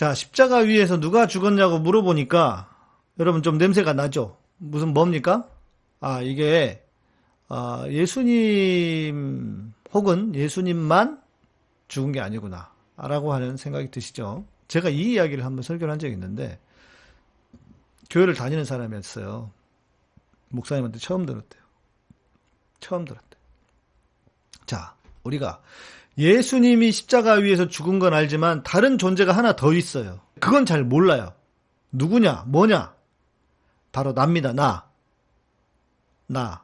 자, 십자가 위에서 누가 죽었냐고 물어보니까 여러분 좀 냄새가 나죠? 무슨 뭡니까? 아, 이게 아, 예수님 혹은 예수님만 죽은 게 아니구나. 라고 하는 생각이 드시죠? 제가 이 이야기를 한번 설교를 한 적이 있는데, 교회를 다니는 사람이었어요. 목사님한테 처음 들었대요. 처음 들었대. 자, 우리가 예수님이 십자가 위에서 죽은 건 알지만 다른 존재가 하나 더 있어요. 그건 잘 몰라요. 누구냐? 뭐냐? 바로 납니다. 나. 나.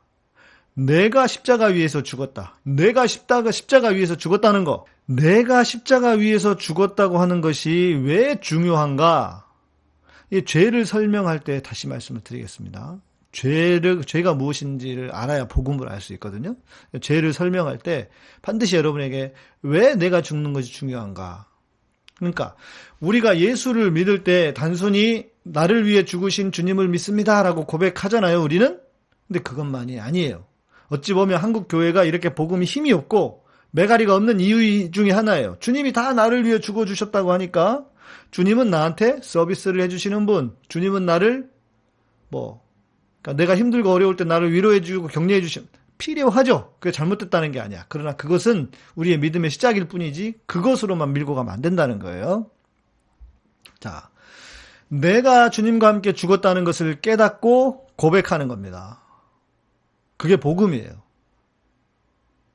내가 십자가 위에서 죽었다. 내가 십자가, 십자가 위에서 죽었다는 거. 내가 십자가 위에서 죽었다고 하는 것이 왜 중요한가? 이 죄를 설명할 때 다시 말씀을 드리겠습니다. 죄를, 죄가 무엇인지를 알아야 복음을 알 수 있거든요. 죄를 설명할 때 반드시 여러분에게 왜 내가 죽는 것이 중요한가? 그러니까 우리가 예수를 믿을 때 단순히 나를 위해 죽으신 주님을 믿습니다라고 고백하잖아요, 우리는. 근데 그것만이 아니에요. 어찌 보면 한국 교회가 이렇게 복음이 힘이 없고 메가리가 없는 이유 중에 하나예요. 주님이 다 나를 위해 죽어 주셨다고 하니까 주님은 나한테 서비스를 해주시는 분, 주님은 나를 뭐 그러니까 내가 힘들고 어려울 때 나를 위로해주고 격려해주신 필요하죠. 그게 잘못됐다는 게 아니야. 그러나 그것은 우리의 믿음의 시작일 뿐이지 그것으로만 밀고 가면 안 된다는 거예요. 자, 내가 주님과 함께 죽었다는 것을 깨닫고 고백하는 겁니다. 그게 복음이에요.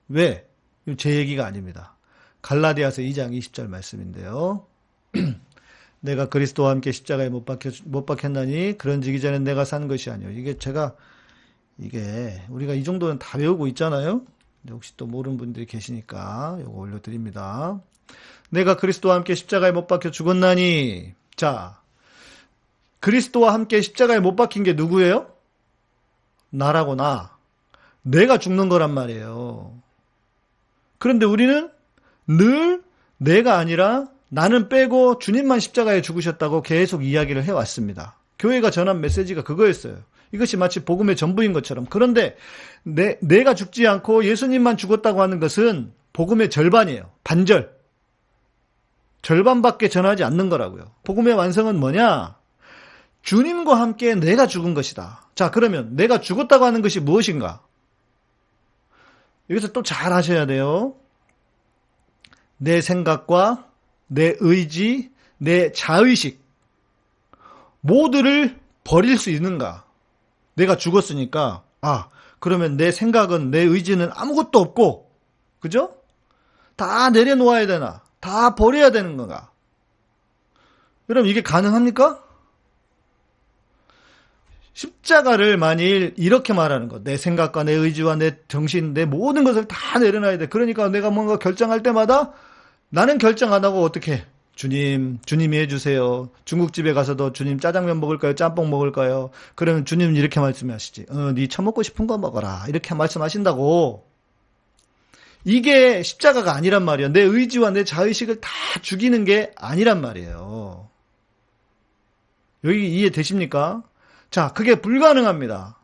왜? 제 얘기가 아닙니다. 갈라디아서 2장 20절 말씀인데요. 내가 그리스도와 함께 십자가에 못 박혀 못 박혔나니 그런지기 전에 내가 산 것이 아니요. 이게 제가 이게 우리가 이 정도는 다 외우고 있잖아요. 혹시 또 모르는 분들이 계시니까 이거 올려드립니다. 내가 그리스도와 함께 십자가에 못 박혀 죽었나니 자 그리스도와 함께 십자가에 못 박힌 게 누구예요? 나라고 나. 내가 죽는 거란 말이에요. 그런데 우리는 늘 내가 아니라 나는 빼고 주님만 십자가에 죽으셨다고 계속 이야기를 해왔습니다. 교회가 전한 메시지가 그거였어요. 이것이 마치 복음의 전부인 것처럼. 그런데 내, 내가 죽지 않고 예수님만 죽었다고 하는 것은 복음의 절반이에요. 반절. 절반밖에 전하지 않는 거라고요. 복음의 완성은 뭐냐? 주님과 함께 내가 죽은 것이다. 자, 그러면 내가 죽었다고 하는 것이 무엇인가? 여기서 또 잘 하셔야 돼요. 내 생각과 내 의지, 내 자의식, 모두를 버릴 수 있는가? 내가 죽었으니까, 아, 그러면 내 생각은, 내 의지는 아무것도 없고, 그죠? 다 내려놓아야 되나? 다 버려야 되는 건가? 여러분, 이게 가능합니까? 십자가를 만일 이렇게 말하는 것, 내 생각과 내 의지와 내 정신, 내 모든 것을 다 내려놔야 돼. 그러니까 내가 뭔가 결정할 때마다 나는 결정 안 하고 어떻게 주님, 주님이 해주세요. 중국집에 가서도 주님 짜장면 먹을까요? 짬뽕 먹을까요? 그러면 주님은 이렇게 말씀하시지. 어, 네 처먹고 싶은 거 먹어라. 이렇게 말씀하신다고. 이게 십자가가 아니란 말이야. 내 의지와 내 자의식을 다 죽이는 게 아니란 말이에요. 여기 이해되십니까? 자, 그게 불가능합니다.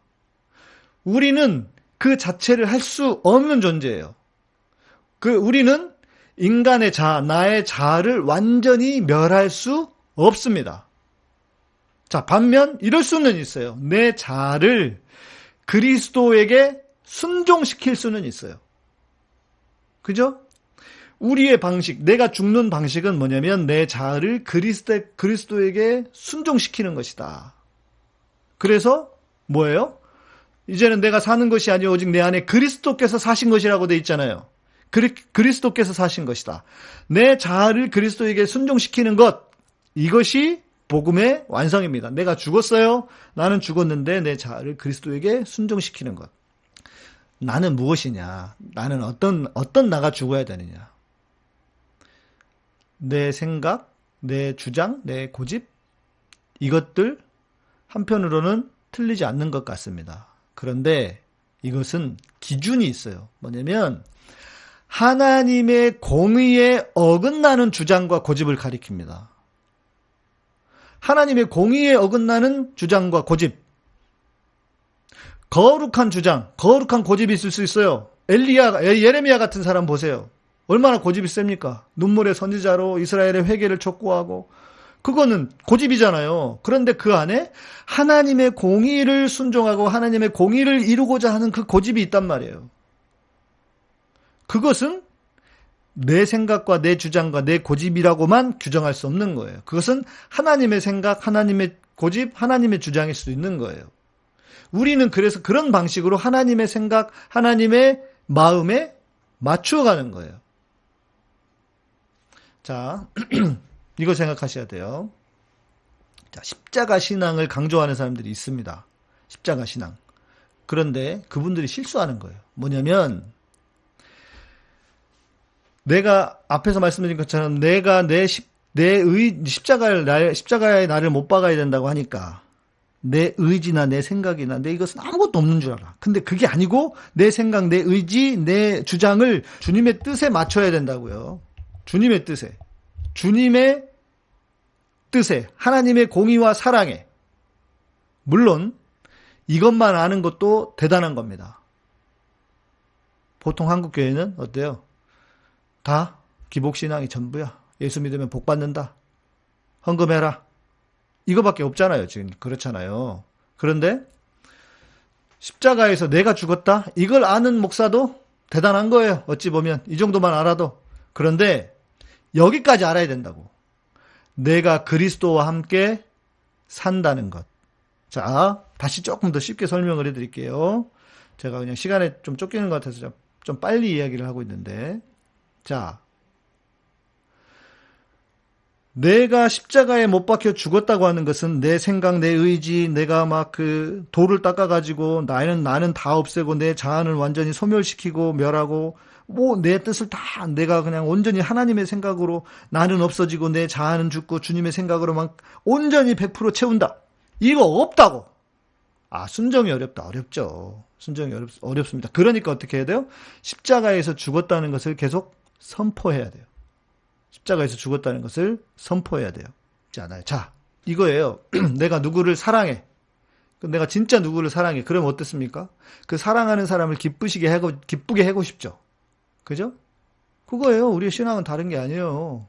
우리는 그 자체를 할 수 없는 존재예요. 그 우리는 인간의 자, 나의 자아를 완전히 멸할 수 없습니다. 자, 반면 이럴 수는 있어요. 내 자아를 그리스도에게 순종시킬 수는 있어요. 그죠? 우리의 방식, 내가 죽는 방식은 뭐냐면 내 자아를 그리스도, 그리스도에게 순종시키는 것이다. 그래서 뭐예요? 이제는 내가 사는 것이 아니오 오직 내 안에 그리스도께서 사신 것이라고 돼 있잖아요. 그리, 그리스도께서 사신 것이다. 내 자아를 그리스도에게 순종시키는 것 이것이 복음의 완성입니다. 내가 죽었어요. 나는 죽었는데 내 자아를 그리스도에게 순종시키는 것. 나는 무엇이냐? 나는 어떤 어떤 나가 죽어야 되느냐? 내 생각, 내 주장, 내 고집 이것들 한편으로는 틀리지 않는 것 같습니다. 그런데 이것은 기준이 있어요. 뭐냐면 하나님의 공의에 어긋나는 주장과 고집을 가리킵니다. 하나님의 공의에 어긋나는 주장과 고집. 거룩한 주장, 거룩한 고집이 있을 수 있어요. 엘리야, 예레미야 같은 사람 보세요. 얼마나 고집이 셉니까? 눈물의 선지자로 이스라엘의 회개를 촉구하고 그거는 고집이잖아요. 그런데 그 안에 하나님의 공의를 순종하고 하나님의 공의를 이루고자 하는 그 고집이 있단 말이에요. 그것은 내 생각과 내 주장과 내 고집이라고만 규정할 수 없는 거예요. 그것은 하나님의 생각, 하나님의 고집, 하나님의 주장일 수 있는 거예요. 우리는 그래서 그런 방식으로 하나님의 생각, 하나님의 마음에 맞추어 가는 거예요. 자, 이거 생각하셔야 돼요. 자, 십자가 신앙을 강조하는 사람들이 있습니다. 십자가 신앙. 그런데 그분들이 실수하는 거예요. 뭐냐면, 내가 앞에서 말씀드린 것처럼 내가 내 십, 내 의, 십자가를, 날, 십자가의 나를 못 박아야 된다고 하니까 내 의지나 내 생각이나 내 이것은 아무것도 없는 줄 알아. 근데 그게 아니고 내 생각, 내 의지, 내 주장을 주님의 뜻에 맞춰야 된다고요. 주님의 뜻에. 주님의 뜻에. 하나님의 공의와 사랑에. 물론 이것만 아는 것도 대단한 겁니다. 보통 한국 교회는 어때요? 다 기복신앙이 전부야. 예수 믿으면 복 받는다. 헌금해라. 이거밖에 없잖아요. 지금 그렇잖아요. 그런데 십자가에서 내가 죽었다. 이걸 아는 목사도 대단한 거예요. 어찌 보면 이 정도만 알아도. 그런데 여기까지 알아야 된다고. 내가 그리스도와 함께 산다는 것. 자, 다시 조금 더 쉽게 설명을 해드릴게요. 제가 그냥 시간에 좀 쫓기는 것 같아서 좀 빨리 이야기를 하고 있는데. 자, 내가 십자가에 못 박혀 죽었다고 하는 것은 내 생각, 내 의지, 내가 막 그 돌을 닦아가지고 나는 나는 다 없애고 내 자아를 완전히 소멸시키고 멸하고 뭐 내 뜻을 다 내가 그냥 온전히 하나님의 생각으로 나는 없어지고 내 자아는 죽고 주님의 생각으로만 온전히 100% 채운다. 이거 없다고. 아 순정이 어렵다. 어렵죠. 순정이 어렵, 어렵습니다. 그러니까 어떻게 해야 돼요? 십자가에서 죽었다는 것을 계속 선포해야 돼요. 십자가에서 죽었다는 것을 선포해야 돼요. 않아요. 자, 이거예요. 내가 누구를 사랑해. 내가 진짜 누구를 사랑해. 그러면 어떻습니까? 그 사랑하는 사람을 기쁘시게 하고, 기쁘게 하고 싶죠. 그죠? 그거예요. 우리의 신앙은 다른 게 아니에요.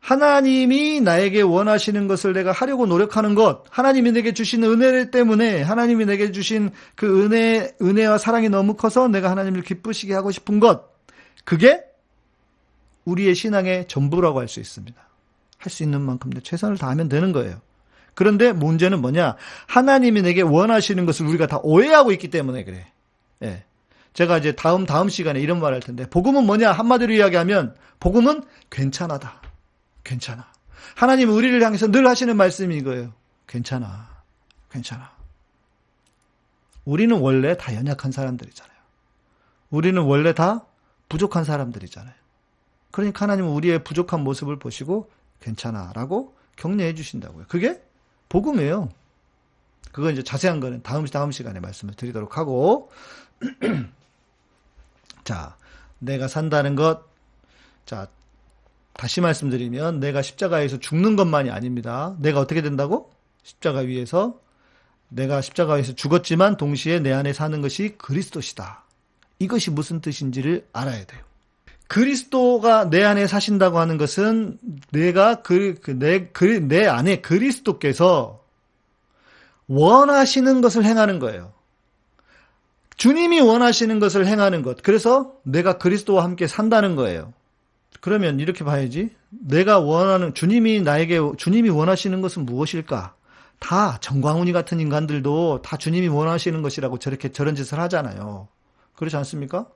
하나님이 나에게 원하시는 것을 내가 하려고 노력하는 것, 하나님이 내게 주신 은혜 때문에, 하나님이 내게 주신 그 은혜, 은혜와 사랑이 너무 커서 내가 하나님을 기쁘시게 하고 싶은 것, 그게 우리의 신앙의 전부라고 할 수 있습니다. 할 수 있는 만큼 최선을 다하면 되는 거예요. 그런데 문제는 뭐냐? 하나님이 내게 원하시는 것을 우리가 다 오해하고 있기 때문에 그래. 예. 제가 이제 다음 다음 시간에 이런 말 할 텐데 복음은 뭐냐? 한마디로 이야기하면 복음은 괜찮아다. 괜찮아. 하나님은 우리를 향해서 늘 하시는 말씀이 이거예요. 괜찮아. 괜찮아. 우리는 원래 다 연약한 사람들이잖아요. 우리는 원래 다 부족한 사람들이잖아요. 그러니까 하나님은 우리의 부족한 모습을 보시고 괜찮아 라고 격려해 주신다고요. 그게 복음이에요. 그거 이제 자세한 거는 다음, 다음 시간에 말씀을 드리도록 하고. 자, 내가 산다는 것. 자, 다시 말씀드리면 내가 십자가에서 죽는 것만이 아닙니다. 내가 어떻게 된다고? 십자가 위에서 내가 십자가에서 죽었지만 동시에 내 안에 사는 것이 그리스도시다. 이것이 무슨 뜻인지를 알아야 돼요. 그리스도가 내 안에 사신다고 하는 것은 내가 그, 그, 내, 그, 내 안에 그리스도께서 원하시는 것을 행하는 거예요. 주님이 원하시는 것을 행하는 것. 그래서 내가 그리스도와 함께 산다는 거예요. 그러면 이렇게 봐야지. 내가 원하는, 주님이 나에게, 주님이 원하시는 것은 무엇일까? 다 정광훈이 같은 인간들도 다 주님이 원하시는 것이라고 저렇게 저런 짓을 하잖아요. 그렇지 않습니까?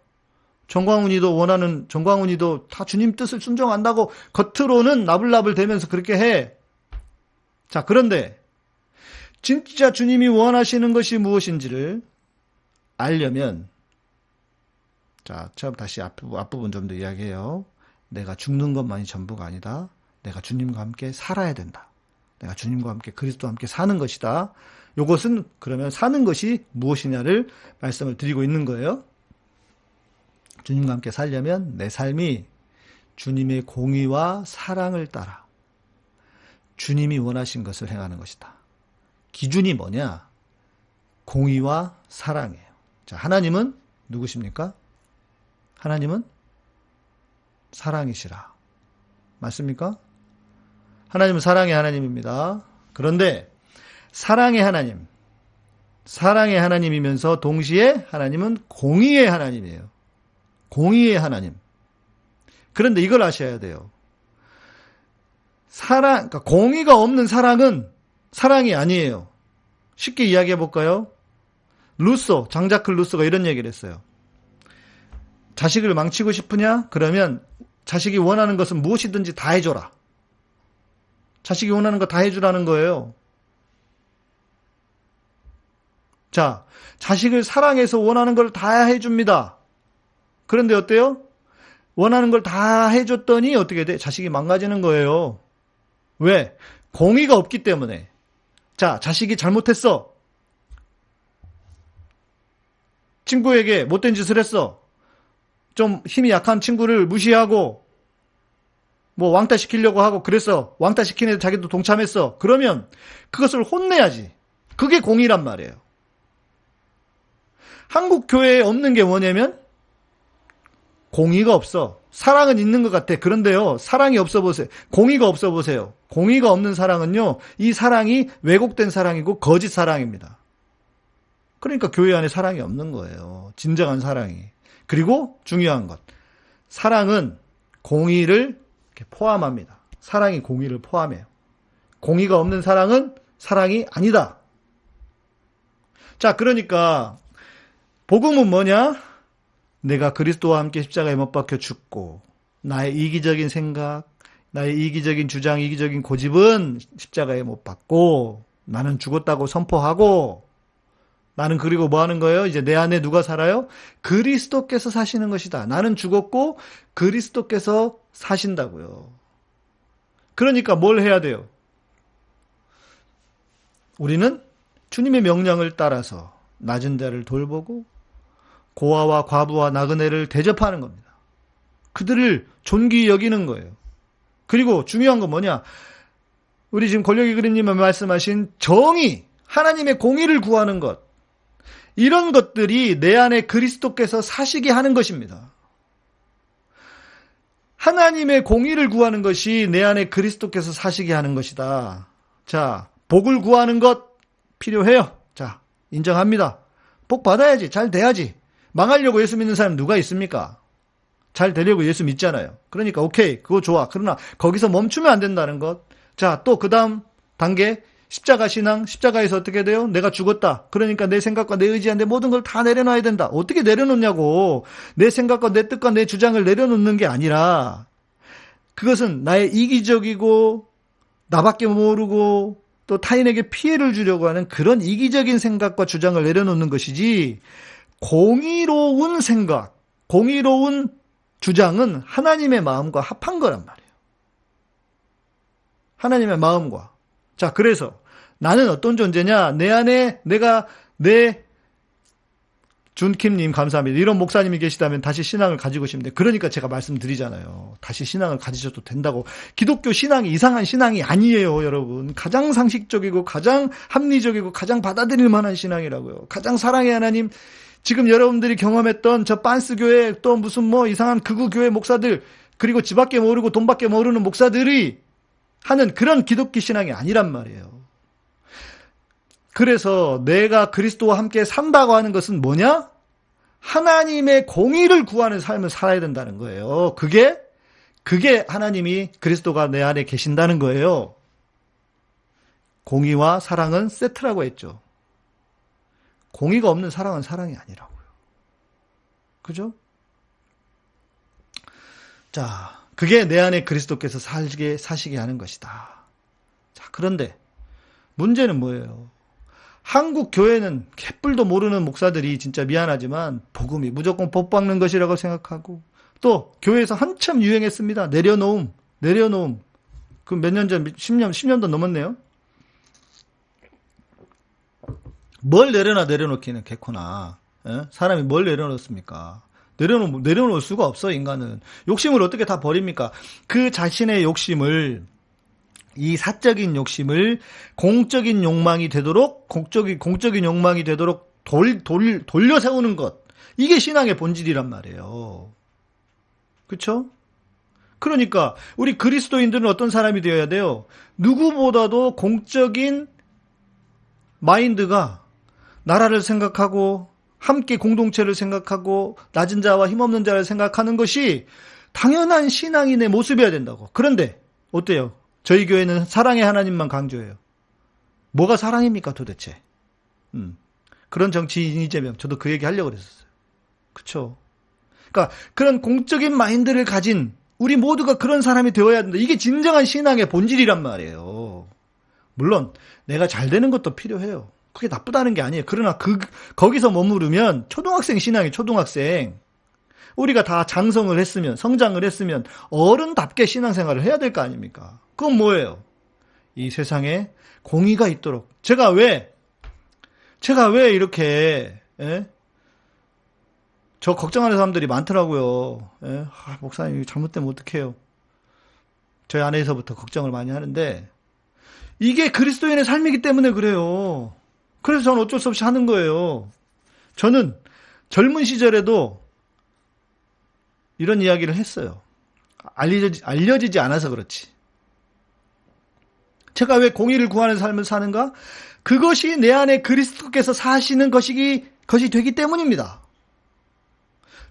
정광훈이도 원하는 정광훈이도 다 주님 뜻을 순종한다고 겉으로는 나불나불 대면서 그렇게 해. 자, 그런데 진짜 주님이 원하시는 것이 무엇인지를 알려면 자, 처음 다시 앞부분, 앞부분 좀 더 이야기해요. 내가 죽는 것만이 전부가 아니다. 내가 주님과 함께 살아야 된다. 내가 주님과 함께 그리스도와 함께 사는 것이다. 이것은 그러면 사는 것이 무엇이냐를 말씀을 드리고 있는 거예요. 주님과 함께 살려면 내 삶이 주님의 공의와 사랑을 따라 주님이 원하신 것을 행하는 것이다. 기준이 뭐냐? 공의와 사랑이에요. 자, 하나님은 누구십니까? 하나님은 사랑이시라. 맞습니까? 하나님은 사랑의 하나님입니다. 그런데 사랑의 하나님, 사랑의 하나님이면서 동시에 하나님은 공의의 하나님이에요. 공의의 하나님. 그런데 이걸 아셔야 돼요. 사랑, 그러니까 공의가 없는 사랑은 사랑이 아니에요. 쉽게 이야기해 볼까요? 루소, 장자클 루소가 이런 얘기를 했어요. 자식을 망치고 싶으냐? 그러면 자식이 원하는 것은 무엇이든지 다 해줘라. 자식이 원하는 거 다 해주라는 거예요. 자, 자식을 사랑해서 원하는 걸 다 해줍니다. 그런데 어때요? 원하는 걸 다 해줬더니 어떻게 돼? 자식이 망가지는 거예요. 왜? 공의가 없기 때문에. 자, 자식이 잘못했어. 친구에게 못된 짓을 했어. 좀 힘이 약한 친구를 무시하고 뭐 왕따 시키려고 하고 그래서 왕따 시키는 데 자기도 동참했어. 그러면 그것을 혼내야지. 그게 공의란 말이에요. 한국 교회에 없는 게 뭐냐면 공의가 없어. 사랑은 있는 것 같아. 그런데요, 사랑이 없어 보세요. 공의가 없어 보세요. 공의가 없는 사랑은요, 이 사랑이 왜곡된 사랑이고 거짓 사랑입니다. 그러니까 교회 안에 사랑이 없는 거예요. 진정한 사랑이. 그리고 중요한 것. 사랑은 공의를 포함합니다. 사랑이 공의를 포함해요. 공의가 없는 사랑은 사랑이 아니다. 자, 그러니까 복음은 뭐냐? 내가 그리스도와 함께 십자가에 못 박혀 죽고 나의 이기적인 생각, 나의 이기적인 주장, 이기적인 고집은 십자가에 못 박고 나는 죽었다고 선포하고 나는 그리고 뭐 하는 거예요? 이제 내 안에 누가 살아요? 그리스도께서 사시는 것이다. 나는 죽었고 그리스도께서 사신다고요. 그러니까 뭘 해야 돼요? 우리는 주님의 명령을 따라서 낮은 데를 돌보고 고아와 과부와 나그네를 대접하는 겁니다. 그들을 존귀 여기는 거예요. 그리고 중요한 건 뭐냐? 우리 지금 권력이 그림님이 말씀하신 정의, 하나님의 공의를 구하는 것. 이런 것들이 내 안에 그리스도께서 사시게 하는 것입니다. 하나님의 공의를 구하는 것이 내 안에 그리스도께서 사시게 하는 것이다. 자, 복을 구하는 것 필요해요. 자, 인정합니다. 복 받아야지. 잘 돼야지. 망하려고 예수 믿는 사람 누가 있습니까? 잘 되려고 예수 믿잖아요. 그러니까 오케이 그거 좋아. 그러나 거기서 멈추면 안 된다는 것. 자 또 그 다음 단계 십자가 신앙 십자가에서 어떻게 돼요? 내가 죽었다. 그러니까 내 생각과 내 의지와 내 모든 걸 다 내려놔야 된다. 어떻게 내려놓냐고. 내 생각과 내 뜻과 내 주장을 내려놓는 게 아니라 그것은 나의 이기적이고 나밖에 모르고 또 타인에게 피해를 주려고 하는 그런 이기적인 생각과 주장을 내려놓는 것이지 공의로운 생각, 공의로운 주장은 하나님의 마음과 합한 거란 말이에요. 하나님의 마음과. 자, 그래서 나는 어떤 존재냐? 내 안에 내가 내 준킴님 감사합니다. 이런 목사님이 계시다면 다시 신앙을 가지고 싶은데 그러니까 제가 말씀드리잖아요. 다시 신앙을 가지셔도 된다고. 기독교 신앙이 이상한 신앙이 아니에요, 여러분. 가장 상식적이고 가장 합리적이고 가장 받아들일 만한 신앙이라고요. 가장 사랑의 하나님 지금 여러분들이 경험했던 저 빤스 교회 또 무슨 뭐 이상한 극우 교회 목사들 그리고 집밖에 모르고 돈밖에 모르는 목사들이 하는 그런 기독교 신앙이 아니란 말이에요. 그래서 내가 그리스도와 함께 산다고 하는 것은 뭐냐? 하나님의 공의를 구하는 삶을 살아야 된다는 거예요. 그게 그게 하나님이 그리스도가 내 안에 계신다는 거예요. 공의와 사랑은 세트라고 했죠. 공의가 없는 사랑은 사랑이 아니라고요. 그죠? 자, 그게 내 안에 그리스도께서 살게, 사시게 하는 것이다. 자, 그런데 문제는 뭐예요? 한국 교회는 개뿔도 모르는 목사들이 진짜 미안하지만 복음이 무조건 법 박는 것이라고 생각하고 또 교회에서 한참 유행했습니다. 내려놓음, 내려놓음. 그 몇 년 전, 10년, 10년도 넘었네요. 뭘 내려놔 내려놓기는 개코나. 예? 사람이 뭘 내려놓습니까? 내려놓, 내려놓을 수가 없어, 인간은. 욕심을 어떻게 다 버립니까? 그 자신의 욕심을, 이 사적인 욕심을 공적인 욕망이 되도록, 공적인, 공적인 욕망이 되도록 돌, 돌, 돌려 세우는 것. 이게 신앙의 본질이란 말이에요. 그쵸? 그러니까 우리 그리스도인들은 어떤 사람이 되어야 돼요? 누구보다도 공적인 마인드가 나라를 생각하고 함께 공동체를 생각하고 낮은 자와 힘없는 자를 생각하는 것이 당연한 신앙인의 모습이어야 된다고. 그런데 어때요? 저희 교회는 사랑의 하나님만 강조해요. 뭐가 사랑입니까 도대체? 음. 그런 정치인 이재명 저도 그 얘기 하려고 그랬었어요. 그쵸 그러니까 그런 공적인 마인드를 가진 우리 모두가 그런 사람이 되어야 된다. 이게 진정한 신앙의 본질이란 말이에요. 물론 내가 잘 되는 것도 필요해요. 그게 나쁘다는 게 아니에요. 그러나 그 거기서 머무르면 초등학생 신앙이 초등학생. 우리가 다 장성을 했으면 성장을 했으면 어른답게 신앙생활을 해야 될 거 아닙니까? 그건 뭐예요? 이 세상에 공의가 있도록 제가 왜 제가 왜 이렇게 예? 저 걱정하는 사람들이 많더라고요. 예? 아, 목사님 잘못되면 어떡해요. 저희 아내에서부터 걱정을 많이 하는데 이게 그리스도인의 삶이기 때문에 그래요. 그래서 저는 어쩔 수 없이 하는 거예요. 저는 젊은 시절에도 이런 이야기를 했어요. 알려지, 알려지지 않아서 그렇지. 제가 왜 공의를 구하는 삶을 사는가? 그것이 내 안에 그리스도께서 사시는 것이, 것이 되기 때문입니다.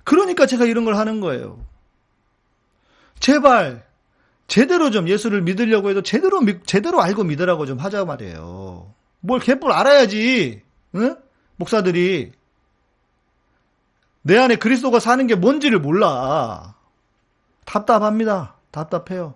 그러니까 제가 이런 걸 하는 거예요. 제발 제대로 좀 예수를 믿으려고 해도 제대로 제대로 알고 믿으라고 좀 하자 말이에요. 뭘 개뿔 알아야지. 응? 목사들이 내 안에 그리스도가 사는 게 뭔지를 몰라. 답답합니다. 답답해요.